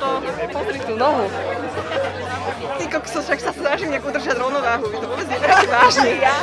to... Pozri tú nohu. Ty kokso, však sa snažím nejak udržať rovnováhu, vy to vôbec neberáte vážne. Ja?